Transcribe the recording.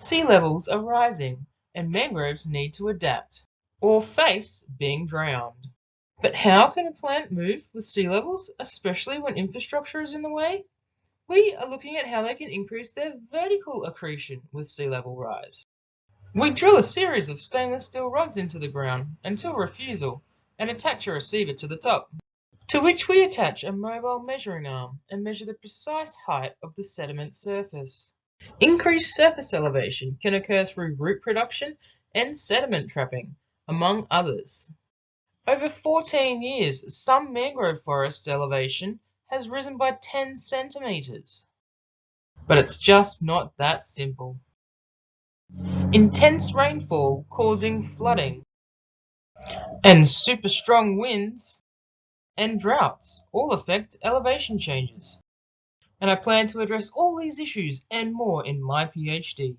Sea levels are rising and mangroves need to adapt or face being drowned. But how can a plant move with sea levels, especially when infrastructure is in the way? We are looking at how they can increase their vertical accretion with sea level rise. We drill a series of stainless steel rods into the ground until refusal and attach a receiver to the top, to which we attach a mobile measuring arm and measure the precise height of the sediment surface. Increased surface elevation can occur through root production and sediment trapping, among others. Over 14 years, some mangrove forest elevation has risen by 10 centimetres. But it's just not that simple. Intense rainfall causing flooding and super strong winds and droughts all affect elevation changes. And I plan to address all these issues and more in my PhD.